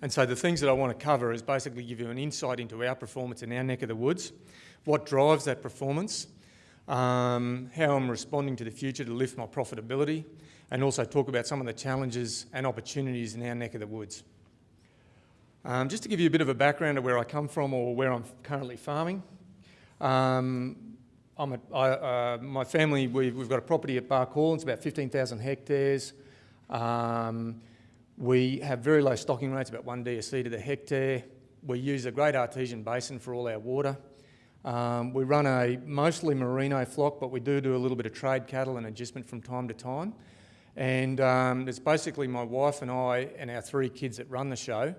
And so the things that I want to cover is basically give you an insight into our performance in our neck of the woods, what drives that performance, um, how I'm responding to the future to lift my profitability, and also talk about some of the challenges and opportunities in our neck of the woods. Um, just to give you a bit of a background of where I come from or where I'm currently farming. Um, I'm a, I, uh, my family, we've, we've, got a property at Bark Hall, it's about 15,000 hectares. Um, we have very low stocking rates, about one DSE to the hectare. We use a great artesian basin for all our water. Um, we run a mostly merino flock, but we do do a little bit of trade cattle and adjustment from time to time. And um, it's basically my wife and I and our three kids that run the show.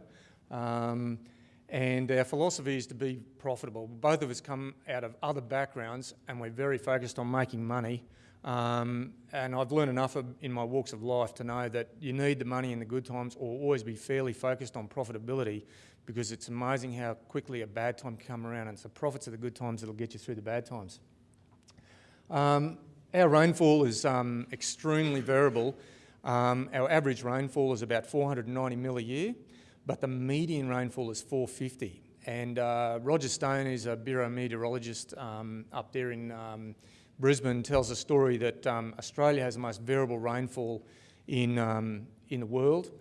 Um, and our philosophy is to be profitable. Both of us come out of other backgrounds and we're very focused on making money. Um, and I've learned enough of, in my walks of life to know that you need the money in the good times or always be fairly focused on profitability because it's amazing how quickly a bad time can come around and it's the profits of the good times that'll get you through the bad times. Um, our rainfall is um, extremely variable. Um, our average rainfall is about 490 mil a year but the median rainfall is 450. And uh, Roger Stone is a bureau meteorologist um, up there in um, Brisbane, tells a story that um, Australia has the most variable rainfall in, um, in the world,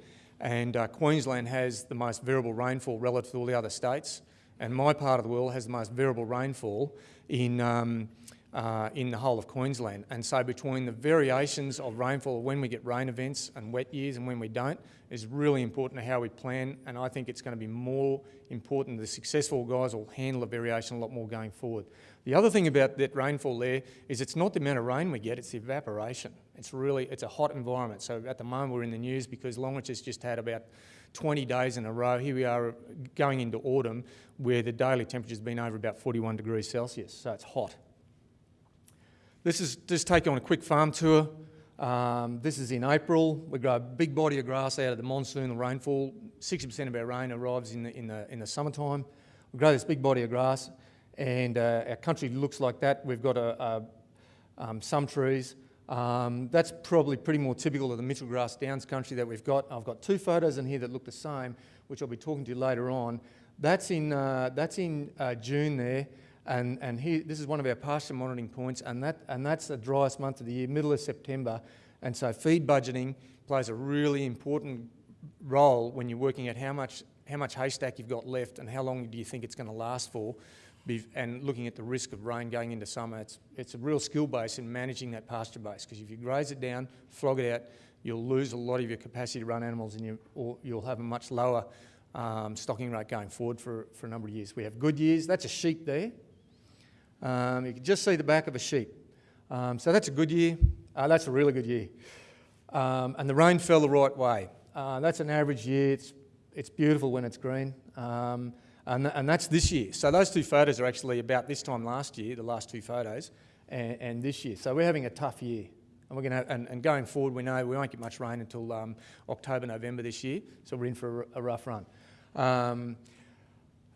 and uh, Queensland has the most variable rainfall relative to all the other states, and my part of the world has the most variable rainfall in um, uh, in the whole of Queensland. And so between the variations of rainfall, when we get rain events and wet years and when we don't, is really important to how we plan. And I think it's going to be more important. The successful guys will handle the variation a lot more going forward. The other thing about that rainfall there is it's not the amount of rain we get, it's the evaporation. It's really, it's a hot environment. So at the moment we're in the news because Longreach has just had about 20 days in a row. Here we are going into autumn where the daily temperature's been over about 41 degrees Celsius. So it's hot. This is just taking on a quick farm tour. Um, this is in April. We grow a big body of grass out of the monsoon, the rainfall. 60% of our rain arrives in the, in the, in the summertime. We grow this big body of grass and uh, our country looks like that. We've got a, a, um, some trees. Um, that's probably pretty more typical of the Mitchell Grass Downs country that we've got. I've got two photos in here that look the same, which I'll be talking to you later on. That's in, uh, that's in uh, June there. And, and here, this is one of our pasture monitoring points, and, that, and that's the driest month of the year, middle of September. And so feed budgeting plays a really important role when you're working at how much, how much haystack you've got left and how long do you think it's going to last for, and looking at the risk of rain going into summer. It's, it's a real skill base in managing that pasture base, because if you graze it down, flog it out, you'll lose a lot of your capacity to run animals and you, or you'll have a much lower um, stocking rate going forward for, for a number of years. We have good years. That's a sheep there. Um, you can just see the back of a sheep. Um, so that's a good year. Uh, that's a really good year. Um, and the rain fell the right way. Uh, that's an average year. It's, it's beautiful when it's green. Um, and, and that's this year. So those two photos are actually about this time last year, the last two photos, and, and this year. So we're having a tough year. And, we're gonna, and, and going forward, we know we won't get much rain until um, October, November this year. So we're in for a, a rough run.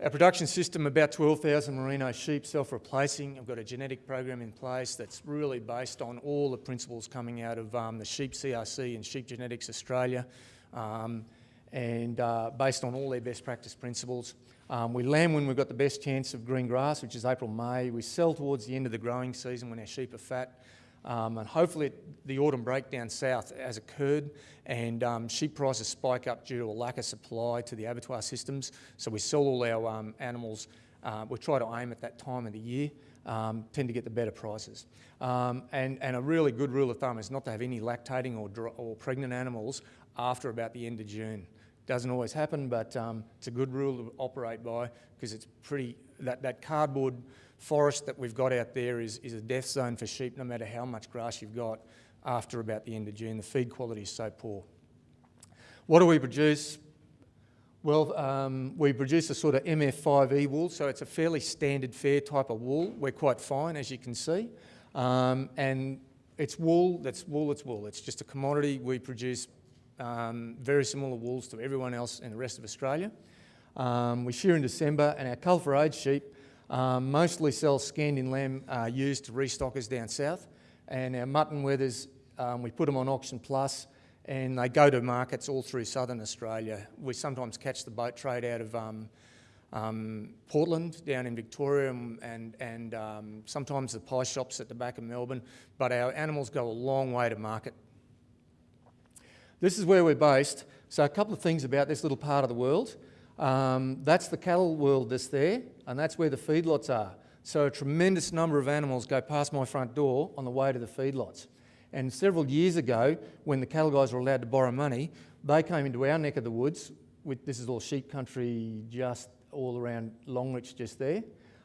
Our production system, about 12,000 merino sheep self-replacing. I've got a genetic program in place that's really based on all the principles coming out of um, the Sheep CRC and Sheep Genetics Australia um, and uh, based on all their best practice principles. Um, we lamb when we've got the best chance of green grass, which is April, May. We sell towards the end of the growing season when our sheep are fat. Um, and hopefully the autumn breakdown south has occurred and um, sheep prices spike up due to a lack of supply to the abattoir systems. So we sell all our um, animals, uh, we try to aim at that time of the year, um, tend to get the better prices. Um, and, and a really good rule of thumb is not to have any lactating or, or pregnant animals after about the end of June. Doesn't always happen, but um, it's a good rule to operate by because it's pretty, that, that cardboard forest that we've got out there is, is a death zone for sheep no matter how much grass you've got after about the end of June. The feed quality is so poor. What do we produce? Well, um, we produce a sort of MF5E wool, so it's a fairly standard fair type of wool. We're quite fine, as you can see. Um, and it's wool, that's wool, it's wool. It's just a commodity. We produce um, very similar wools to everyone else in the rest of Australia. Um, we shear in December, and our cull for age sheep um, mostly sell scanned in lamb uh, used to restockers down south. And our mutton wethers, um, we put them on Auction Plus and they go to markets all through southern Australia. We sometimes catch the boat trade out of um, um, Portland down in Victoria and, and, and um, sometimes the pie shops at the back of Melbourne, but our animals go a long way to market. This is where we're based. So a couple of things about this little part of the world. Um, that's the cattle world that's there, and that's where the feedlots are. So a tremendous number of animals go past my front door on the way to the feedlots. And several years ago, when the cattle guys were allowed to borrow money, they came into our neck of the woods. With, this is all sheep country just all around Longreach just there,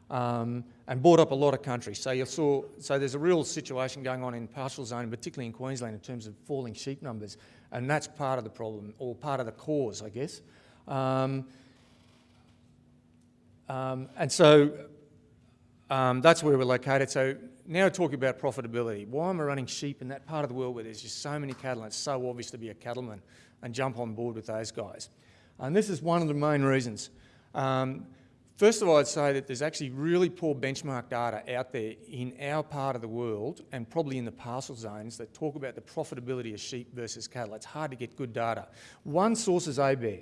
um, and bought up a lot of country. So you saw, so there's a real situation going on in pastoral zone, particularly in Queensland, in terms of falling sheep numbers, and that's part of the problem, or part of the cause, I guess. Um, um, and so um, that's where we're located. So now talking about profitability. Why am I running sheep in that part of the world where there's just so many cattle and it's so obvious to be a cattleman and jump on board with those guys? And this is one of the main reasons. Um, first of all, I'd say that there's actually really poor benchmark data out there in our part of the world and probably in the pastoral zones that talk about the profitability of sheep versus cattle. It's hard to get good data. One source is ABARE.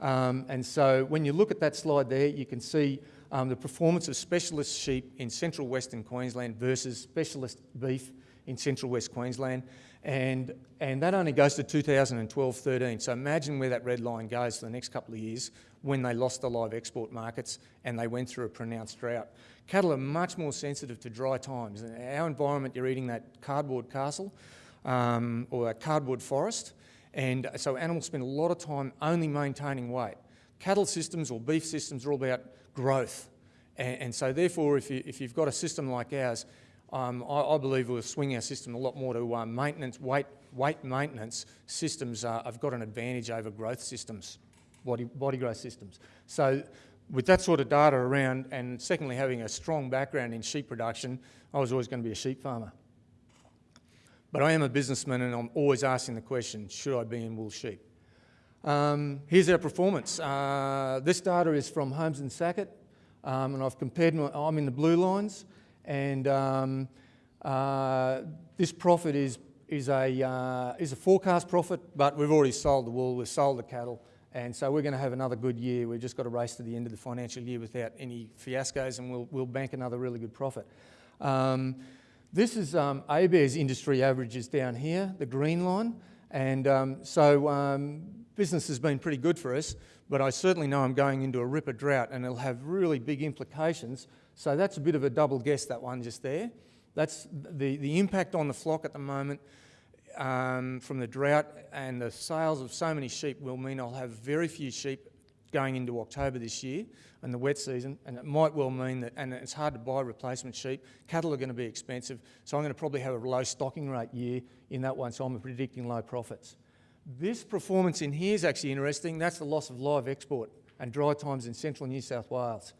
Um, and so when you look at that slide there, you can see um, the performance of specialist sheep in central western Queensland versus specialist beef in central west Queensland. And, and that only goes to 2012-13. So imagine where that red line goes for the next couple of years when they lost the live export markets and they went through a pronounced drought. Cattle are much more sensitive to dry times. In our environment, you're eating that cardboard castle um, or a cardboard forest. And so animals spend a lot of time only maintaining weight. Cattle systems or beef systems are all about growth. And, and so therefore, if, you, if you've got a system like ours, um, I, I, believe we'll swing our system a lot more to uh, maintenance, weight, weight maintenance systems uh, have got an advantage over growth systems, body, body growth systems. So with that sort of data around, and secondly having a strong background in sheep production, I was always going to be a sheep farmer. But I am a businessman and I'm always asking the question, should I be in wool sheep? Um, here's our performance. Uh, this data is from Holmes and Sackett, um, and I've compared, my, I'm in the blue lines, and um, uh, this profit is, is, a, uh, is a forecast profit, but we've already sold the wool, we've sold the cattle, and so we're going to have another good year. We've just got to race to the end of the financial year without any fiascos, and we'll, we'll bank another really good profit. Um, this is um, ABARES industry averages down here, the green line, and um, so um, business has been pretty good for us, but I certainly know I'm going into a ripper drought and it'll have really big implications. So that's a bit of a double guess, that one just there. That's the, the impact on the flock at the moment um, from the drought and the sales of so many sheep will mean I'll have very few sheep going into October this year and the wet season, and it might well mean that, and it's hard to buy replacement sheep, cattle are going to be expensive, so I'm going to probably have a low stocking rate year in that one, so I'm predicting low profits. This performance in here is actually interesting. That's the loss of live export and dry times in central New South Wales.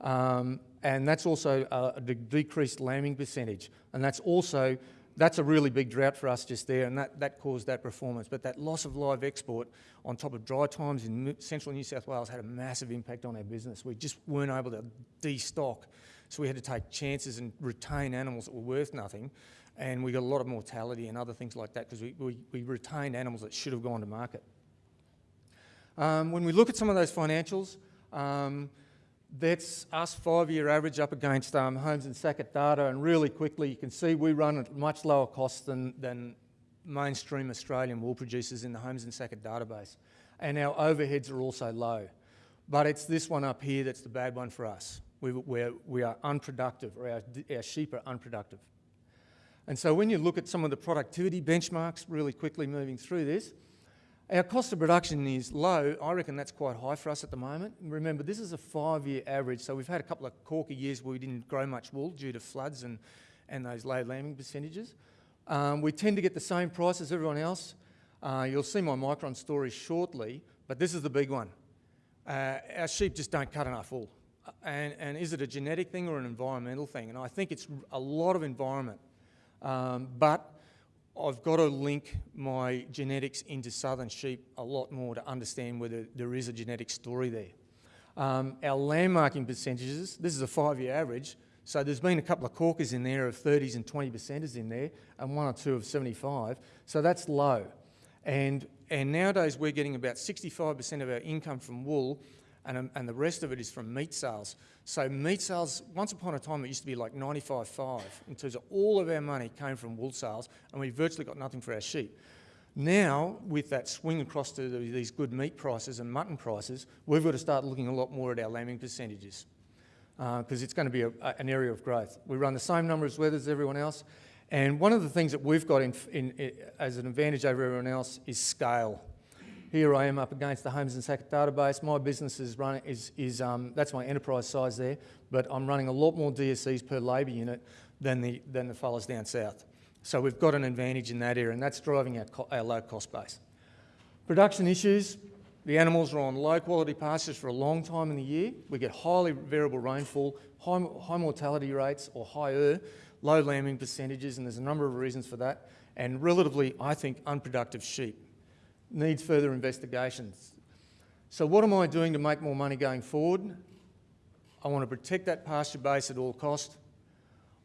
Um, and that's also a, a decreased lambing percentage. And that's also, that's a really big drought for us just there, and that, that caused that performance. But that loss of live export on top of dry times in central New South Wales had a massive impact on our business. We just weren't able to destock. So we had to take chances and retain animals that were worth nothing and we got a lot of mortality and other things like that because we, we, we, retained animals that should have gone to market. Um, when we look at some of those financials, um, that's us five-year average up against um, and Sackett data, and really quickly you can see we run at much lower costs than, than mainstream Australian wool producers in the Holmes and Sackett database. And our overheads are also low. But it's this one up here that's the bad one for us. We, we're, we are unproductive, or our, our sheep are unproductive. And so when you look at some of the productivity benchmarks, really quickly moving through this, our cost of production is low. I reckon that's quite high for us at the moment. Remember, this is a five-year average, so we've had a couple of corky years where we didn't grow much wool due to floods and, and those low lambing percentages. Um, we tend to get the same price as everyone else. Uh, you'll see my Micron story shortly, but this is the big one. Uh, our sheep just don't cut enough wool. And, and is it a genetic thing or an environmental thing? And I think it's a lot of environment. Um, but I've got to link my genetics into southern sheep a lot more to understand whether there is a genetic story there. Um, our lamb marking percentages, this is a five-year average, so there's been a couple of corkers in there of 30s and 20 percenters in there, and one or two of 75, so that's low. And, and nowadays we're getting about 65% of our income from wool and, um, and the rest of it is from meat sales. So meat sales, once upon a time it used to be like 95-5 in terms of all of our money came from wool sales and we virtually got nothing for our sheep. Now, with that swing across to these good meat prices and mutton prices, we've got to start looking a lot more at our lambing percentages because uh, it's going to be a, a, an area of growth. We run the same number of wethers as everyone else, and one of the things that we've got in, in, in, as an advantage over everyone else is scale. Here I am up against the Holmes and Sackett database. My business is running is, is um, that's my enterprise size there, but I'm running a lot more DSEs per labour unit than the than the fellas down south. So we've got an advantage in that area, and that's driving our, our low cost base. Production issues, the animals are on low quality pastures for a long time in the year. We get highly variable rainfall, high, high mortality rates or higher, low lambing percentages, and there's a number of reasons for that. And relatively, I think, unproductive sheep. Needs further investigations. So what am I doing to make more money going forward? I want to protect that pasture base at all cost.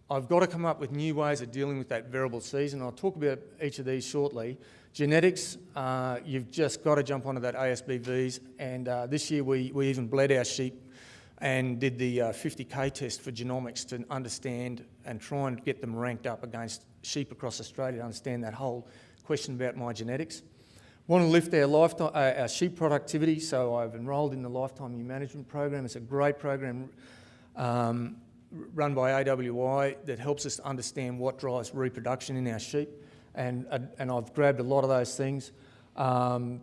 I've got to come up with new ways of dealing with that variable season. I'll talk about each of these shortly. Genetics, uh, you've just got to jump onto that ASBVs. And uh, this year we, we even bled our sheep and did the uh, 50k test for genomics to understand and try and get them ranked up against sheep across Australia to understand that whole question about my genetics. Want to lift our, lifetime, uh, our sheep productivity, so I've enrolled in the Lifetime Ewe Management Program. It's a great program. Um, run by AWI that helps us understand what drives reproduction in our sheep. And, and I've grabbed a lot of those things. Um,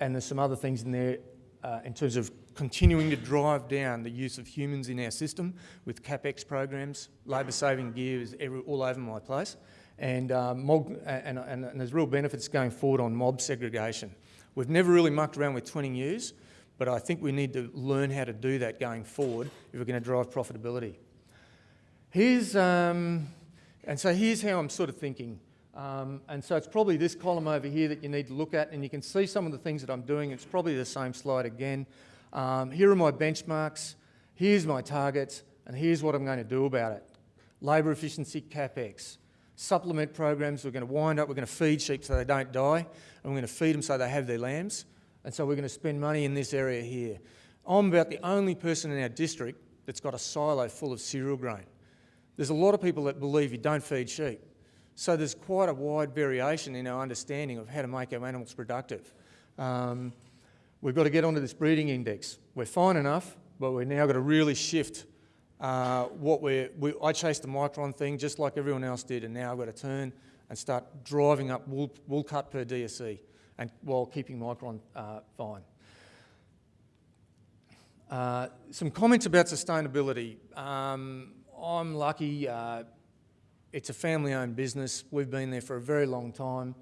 and there's some other things in there uh, in terms of continuing to drive down the use of humans in our system with CapEx programs. Labour saving gear is every, all over my place. And, uh, mob, and, and, and, there's real benefits going forward on mob segregation. We've never really mucked around with twinning ewes, but I think we need to learn how to do that going forward if we're going to drive profitability. Here's, um, and so here's how I'm sort of thinking. Um, and so it's probably this column over here that you need to look at, and you can see some of the things that I'm doing. It's probably the same slide again. Um, here are my benchmarks, here's my targets, and here's what I'm going to do about it. Labour efficiency capex, supplement programs, we're going to wind up, we're going to feed sheep so they don't die, and we're going to feed them so they have their lambs, and so we're going to spend money in this area here. I'm about the only person in our district that's got a silo full of cereal grain. There's a lot of people that believe you don't feed sheep. So there's quite a wide variation in our understanding of how to make our animals productive. Um, we've got to get onto this breeding index. We're fine enough, but we've now got to really shift uh, what we're... We, I chased the micron thing just like everyone else did, and now I've got to turn and start driving up wool, wool cut per DSE and while keeping micron uh, fine. Uh, some comments about sustainability. Um, I'm lucky. Uh, it's a family-owned business. We've been there for a very long time.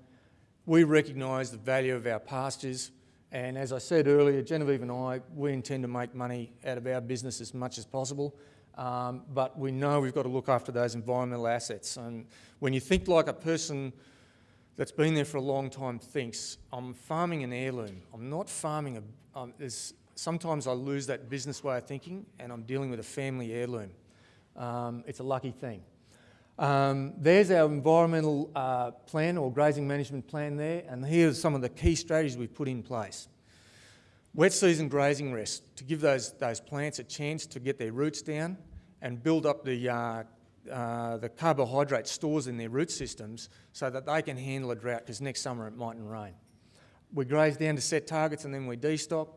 We recognise the value of our pastures, and as I said earlier, Genevieve and I, we intend to make money out of our business as much as possible. Um, but we know we've got to look after those environmental assets. And when you think like a person that's been there for a long time thinks, I'm farming an heirloom. I'm not farming a... Um, sometimes I lose that business way of thinking and I'm dealing with a family heirloom. Um, it's a lucky thing. Um, there's our environmental uh, plan or grazing management plan there, and here's some of the key strategies we've put in place. Wet season grazing rest, to give those, those plants a chance to get their roots down and build up the, uh, uh, the carbohydrate stores in their root systems so that they can handle a drought because next summer it mightn't rain. We graze down to set targets and then we destock.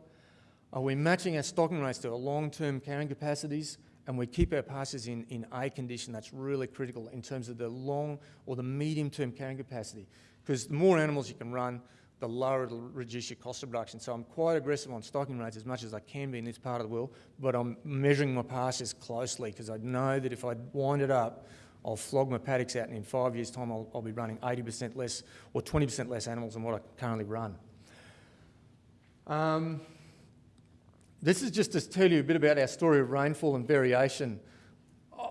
Are we matching our stocking rates to our long-term carrying capacities? and we keep our pastures in, in A condition, that's really critical in terms of the long or the medium term carrying capacity. Because the more animals you can run, the lower it'll reduce your cost of production. So I'm quite aggressive on stocking rates as much as I can be in this part of the world, but I'm measuring my pastures closely because I know that if I wind it up, I'll flog my paddocks out and in five years' time I'll, I'll be running 80% less or 20% less animals than what I currently run. Um, this is just to tell you a bit about our story of rainfall and variation.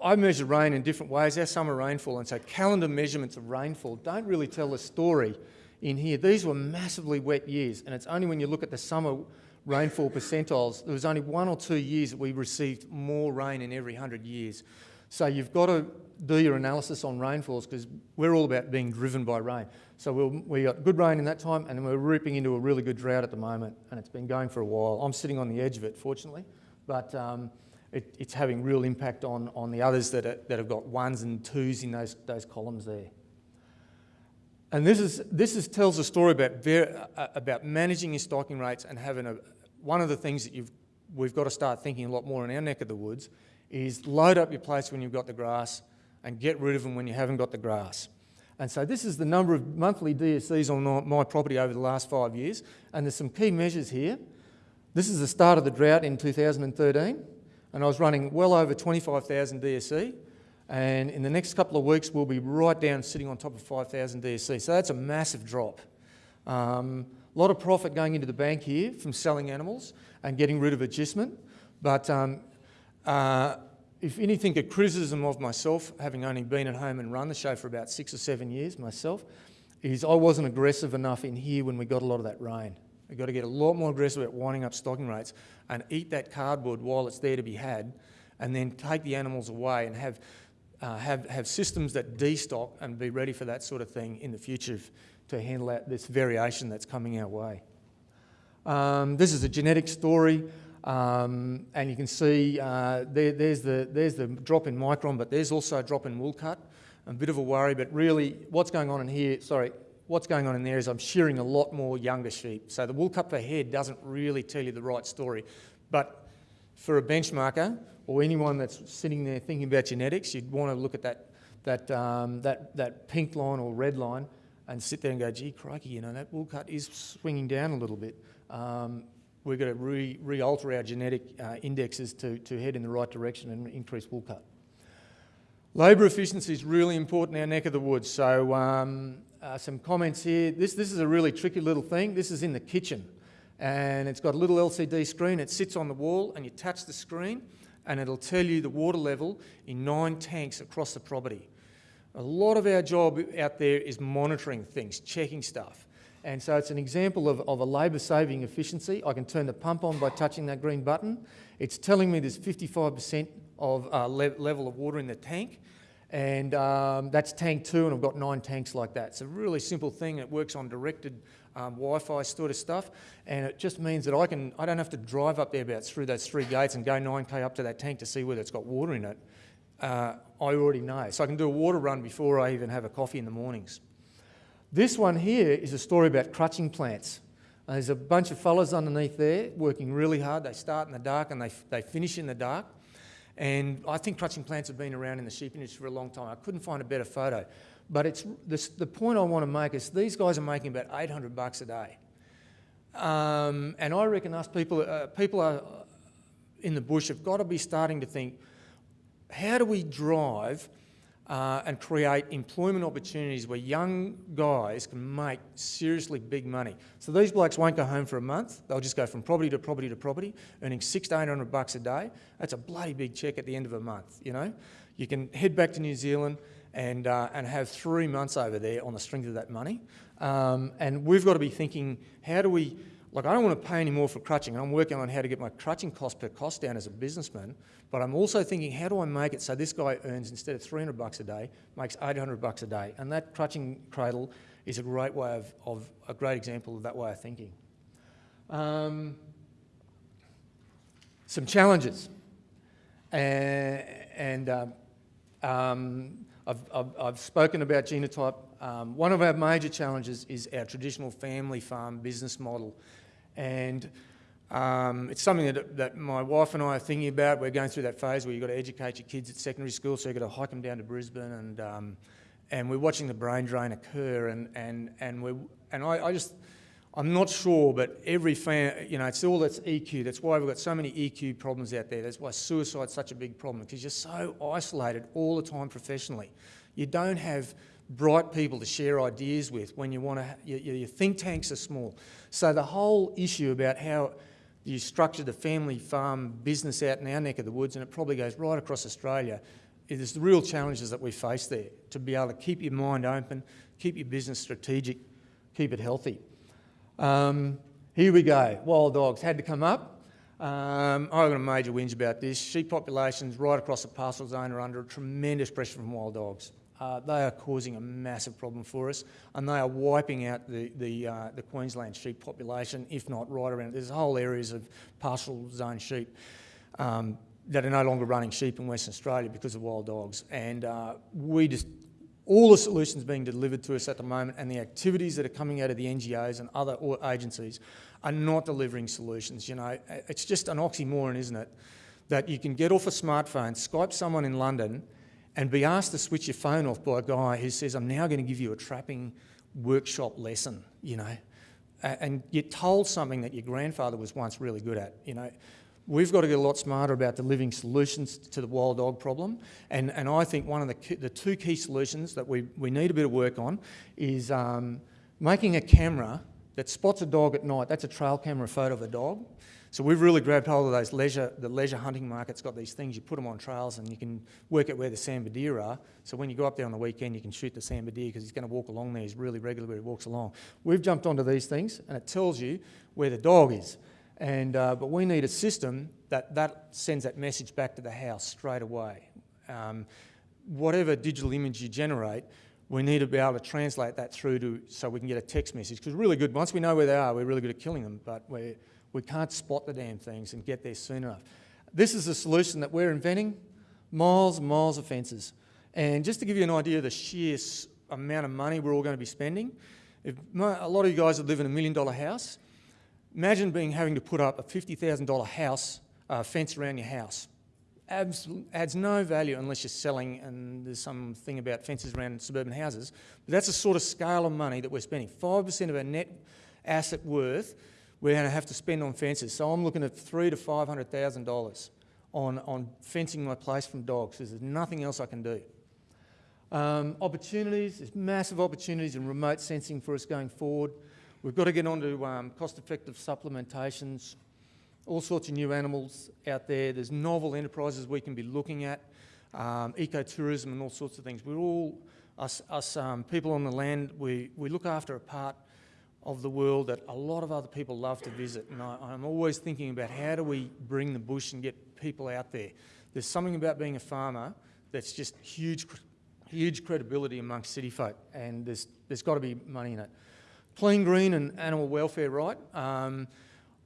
I measure rain in different ways, our summer rainfall, and so calendar measurements of rainfall don't really tell the story in here. These were massively wet years, and it's only when you look at the summer rainfall percentiles, there was only one or two years that we received more rain in every 100 years. So you've got to do your analysis on rainfalls because we're all about being driven by rain. So we'll, we got good rain in that time and we're ripping into a really good drought at the moment and it's been going for a while. I'm sitting on the edge of it, fortunately, but um, it, it's having real impact on, on the others that, are, that have got ones and twos in those, those columns there. And this, is, this is, tells a story about, ver, uh, about managing your stocking rates and having a, one of the things that you've, we've got to start thinking a lot more in our neck of the woods is load up your place when you've got the grass and get rid of them when you haven't got the grass. And so this is the number of monthly DSEs on my property over the last five years. And there's some key measures here. This is the start of the drought in 2013. And I was running well over 25,000 DSE. And in the next couple of weeks, we'll be right down sitting on top of 5,000 DSE. So that's a massive drop. Um, a lot of profit going into the bank here from selling animals and getting rid of adjustment. But um, uh, if anything, a criticism of myself, having only been at home and run the show for about six or seven years myself, is I wasn't aggressive enough in here when we got a lot of that rain. We've got to get a lot more aggressive at winding up stocking rates and eat that cardboard while it's there to be had, and then take the animals away and have, uh, have, have systems that destock and be ready for that sort of thing in the future to handle out this variation that's coming our way. Um, this is a genetic story. Um, and you can see uh, there, there's, the, there's the drop in micron, but there's also a drop in wool cut. A bit of a worry, but really what's going on in here, sorry, what's going on in there is I'm shearing a lot more younger sheep. So the wool cut per head doesn't really tell you the right story. But for a benchmarker or anyone that's sitting there thinking about genetics, you'd want to look at that, that, um, that, that pink line or red line and sit there and go, gee, crikey, you know, that wool cut is swinging down a little bit. Um, we're going to re, re-alter our genetic uh, indexes to, to head in the right direction and increase wool cut. Labour efficiency is really important in our neck of the woods. So um, uh, some comments here. This, this is a really tricky little thing. This is in the kitchen and it's got a little LCD screen. It sits on the wall and you touch the screen and it'll tell you the water level in nine tanks across the property. A lot of our job out there is monitoring things, checking stuff. And so it's an example of, of a labour saving efficiency. I can turn the pump on by touching that green button. It's telling me there's 55% of uh, le level of water in the tank. And um, that's tank two, and I've got nine tanks like that. It's a really simple thing. It works on directed um, Wi-Fi sort of stuff, and it just means that I can I don't have to drive up there about through those three gates and go 9k up to that tank to see whether it's got water in it. Uh, I already know, so I can do a water run before I even have a coffee in the mornings. This one here is a story about crutching plants. There's a bunch of fellas underneath there working really hard. They start in the dark and they, they finish in the dark. And I think crutching plants have been around in the sheep industry for a long time. I couldn't find a better photo. But it's, this, the point I want to make is these guys are making about 800 bucks a day. Um, and I reckon us people, uh, people are in the bush have got to be starting to think, how do we drive uh, and create employment opportunities where young guys can make seriously big money. So these blokes won't go home for a month. They'll just go from property to property to property, earning six to eight hundred bucks a day. That's a bloody big check at the end of a month, you know? You can head back to New Zealand and, uh, and have three months over there on the strength of that money. Um, and we've got to be thinking, how do we like, I don't want to pay any more for crutching. I'm working on how to get my crutching cost per cost down as a businessman, but I'm also thinking, how do I make it so this guy earns, instead of 300 bucks a day, makes 800 bucks a day? And that crutching cradle is a great way of, of a great example of that way of thinking. Um, some challenges. Uh, and um, um, I've, I've, I've, spoken about genotype. Um, one of our major challenges is our traditional family farm business model. And um, it's something that, that my wife and I are thinking about. We're going through that phase where you've got to educate your kids at secondary school, so you've got to hike them down to Brisbane, and um, and we're watching the brain drain occur. And and and we and I, I, just I'm not sure, but every fan, you know, it's all that's EQ. That's why we've got so many EQ problems out there. That's why suicide's such a big problem because you're so isolated all the time professionally. You don't have bright people to share ideas with when you want to, your, your think tanks are small. So the whole issue about how you structure the family farm business out in our neck of the woods, and it probably goes right across Australia, is the real challenges that we face there, to be able to keep your mind open, keep your business strategic, keep it healthy. Um, here we go, wild dogs had to come up. Um, I've got a major whinge about this. Sheep populations right across the pastoral zone are under tremendous pressure from wild dogs. Uh, they are causing a massive problem for us, and they are wiping out the the, uh, the Queensland sheep population, if not right around. There's whole areas of pastoral zone sheep um, that are no longer running sheep in Western Australia because of wild dogs, and uh, we just all the solutions being delivered to us at the moment and the activities that are coming out of the NGOs and other agencies are not delivering solutions. You know, it's just an oxymoron, isn't it? That you can get off a smartphone, Skype someone in London, and be asked to switch your phone off by a guy who says, I'm now going to give you a trapping workshop lesson, you know. And you're told something that your grandfather was once really good at, you know. We've got to get a lot smarter about delivering solutions to the wild dog problem. And, and I think one of the, key, the two key solutions that we, we need a bit of work on is um, making a camera that spots a dog at night. That's a trail camera photo of a dog. So we've really grabbed hold of those leisure, the leisure hunting market's got these things, you put them on trails and you can work out where the sambar deer are. So when you go up there on the weekend, you can shoot the sambar deer because he's going to walk along there. He's really regular where he walks along. We've jumped onto these things and it tells you where the dog is. And, uh, but we need a system that, that sends that message back to the house straight away. Um, whatever digital image you generate, we need to be able to translate that through to so we can get a text message. Because really good, once we know where they are, we're really good at killing them, but we we can't spot the damn things and get there soon enough. This is a solution that we're inventing, miles and miles of fences. And just to give you an idea of the sheer amount of money we're all going to be spending, if a lot of you guys that live in a million dollar house, imagine being having to put up a $50,000 house uh, fence around your house. Absol- adds no value unless you're selling, and there's some thing about fences around suburban houses. But that's the sort of scale of money that we're spending. 5% of our net asset worth we're going to have to spend on fences. So I'm looking at three to five hundred thousand dollars on, on fencing my place from dogs there's nothing else I can do. Um, opportunities, there's massive opportunities in remote sensing for us going forward. We've got to get onto um, cost-effective supplementations, all sorts of new animals out there. There's novel enterprises we can be looking at, um, ecotourism and all sorts of things. We're all, us, us um, people on the land, we, we look after a part of the world that a lot of other people love to visit. And I, I'm always thinking about how do we bring the bush and get people out there. There's something about being a farmer that's just huge, huge credibility amongst city folk, and there's, there's got to be money in it. Clean, green, and animal welfare, right? Um,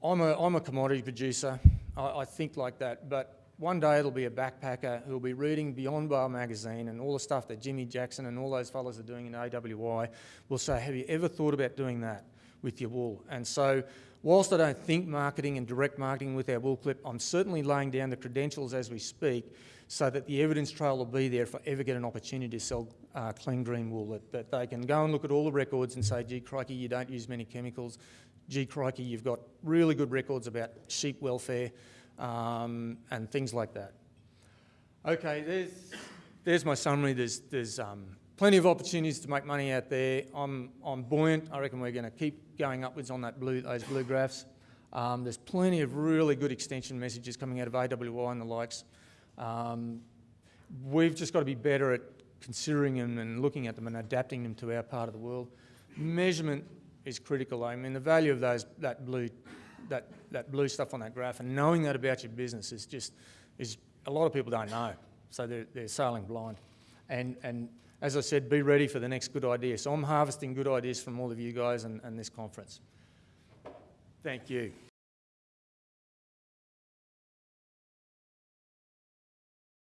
I'm, a, I'm a commodity producer. I, I think like that, but one day it'll be a backpacker who'll be reading Beyond Bar magazine and all the stuff that Jimmy Jackson and all those fellas are doing in AWI will say, have you ever thought about doing that with your wool? And so whilst I don't think marketing and direct marketing with our wool clip, I'm certainly laying down the credentials as we speak so that the evidence trail will be there if I ever get an opportunity to sell uh, clean green wool, that, that they can go and look at all the records and say, gee, crikey, you don't use many chemicals. Gee, crikey, you've got really good records about sheep welfare um, and things like that. Okay, there's, there's my summary. There's, there's um, plenty of opportunities to make money out there. I'm, I'm buoyant. I reckon we're going to keep going upwards on that blue, those blue graphs. Um, there's plenty of really good extension messages coming out of AWI and the likes. Um, we've just got to be better at considering them and looking at them and adapting them to our part of the world. Measurement is critical. I mean, the value of those that blue, that, that blue stuff on that graph and knowing that about your business is just is a lot of people don't know, so they're, they're sailing blind. And and as I said, be ready for the next good idea. So I'm harvesting good ideas from all of you guys and, and this conference. Thank you.